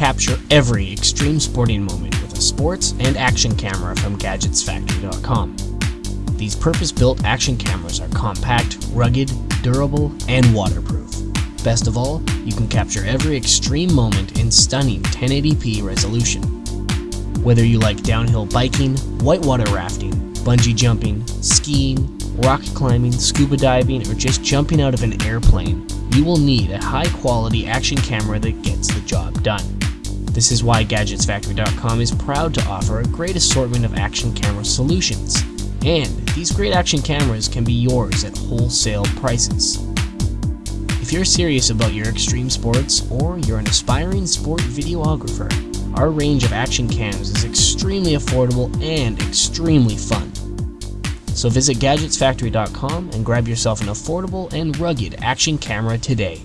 Capture every extreme sporting moment with a sports and action camera from GadgetsFactory.com. These purpose-built action cameras are compact, rugged, durable, and waterproof. Best of all, you can capture every extreme moment in stunning 1080p resolution. Whether you like downhill biking, whitewater rafting, bungee jumping, skiing, rock climbing, scuba diving, or just jumping out of an airplane, you will need a high quality action camera that gets the job done. This is why GadgetsFactory.com is proud to offer a great assortment of action camera solutions. And these great action cameras can be yours at wholesale prices. If you're serious about your extreme sports or you're an aspiring sport videographer, our range of action cams is extremely affordable and extremely fun. So visit GadgetsFactory.com and grab yourself an affordable and rugged action camera today.